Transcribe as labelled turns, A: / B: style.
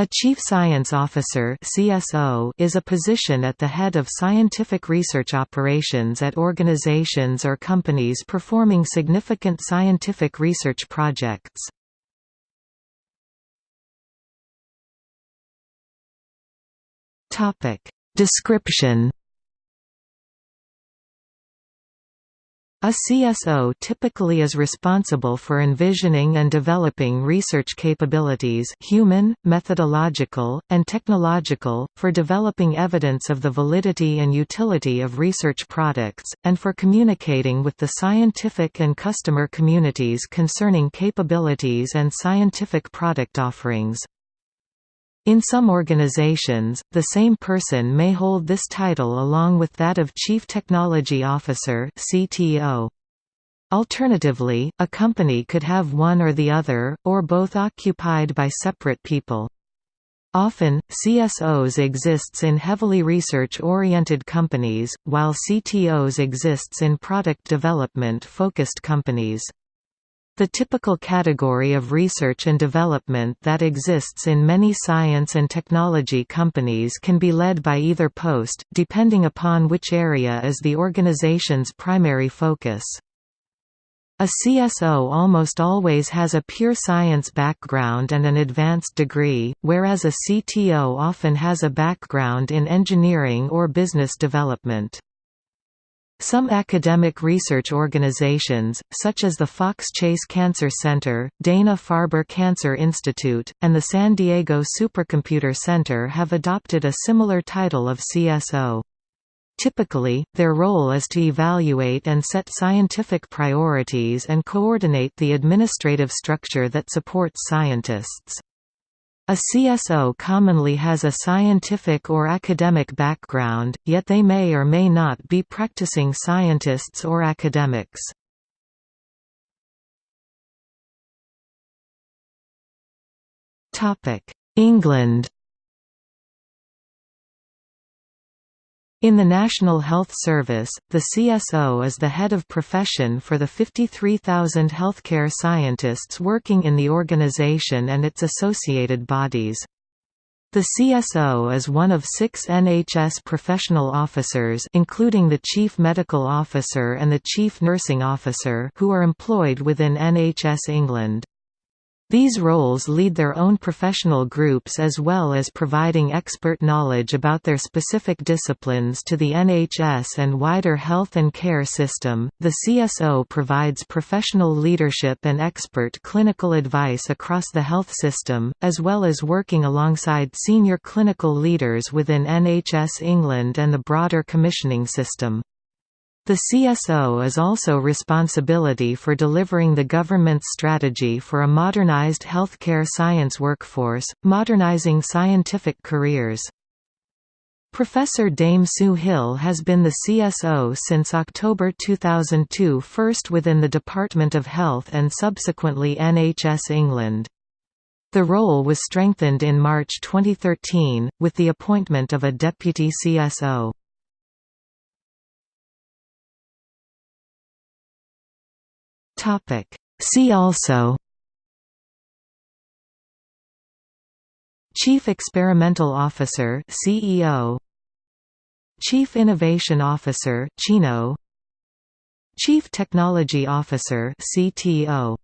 A: A Chief Science Officer (CSO) is a position at the head of scientific research operations at organizations or companies performing significant scientific research projects. Topic: Description A CSO typically is responsible for envisioning and developing research capabilities human, methodological, and technological, for developing evidence of the validity and utility of research products, and for communicating with the scientific and customer communities concerning capabilities and scientific product offerings. In some organizations, the same person may hold this title along with that of Chief Technology Officer (CTO). Alternatively, a company could have one or the other, or both occupied by separate people. Often, CSOs exists in heavily research-oriented companies, while CTOs exists in product development-focused companies. The typical category of research and development that exists in many science and technology companies can be led by either post, depending upon which area is the organization's primary focus. A CSO almost always has a pure science background and an advanced degree, whereas a CTO often has a background in engineering or business development. Some academic research organizations, such as the Fox Chase Cancer Center, Dana-Farber Cancer Institute, and the San Diego Supercomputer Center have adopted a similar title of CSO. Typically, their role is to evaluate and set scientific priorities and coordinate the administrative structure that supports scientists. A CSO commonly has a scientific or academic background, yet they may or may not be practicing scientists or academics. England In the National Health Service, the CSO is the head of profession for the 53,000 healthcare scientists working in the organization and its associated bodies. The CSO is one of six NHS professional officers including the Chief Medical Officer and the Chief Nursing Officer who are employed within NHS England. These roles lead their own professional groups as well as providing expert knowledge about their specific disciplines to the NHS and wider health and care system. The CSO provides professional leadership and expert clinical advice across the health system, as well as working alongside senior clinical leaders within NHS England and the broader commissioning system. The CSO is also responsibility for delivering the government's strategy for a modernized healthcare science workforce, modernizing scientific careers. Professor Dame Sue Hill has been the CSO since October 2002 first within the Department of Health and subsequently NHS England. The role was strengthened in March 2013, with the appointment of a deputy CSO. Topic. See also Chief Experimental Officer CEO Chief Innovation Officer CHINO Chief Technology Officer CTO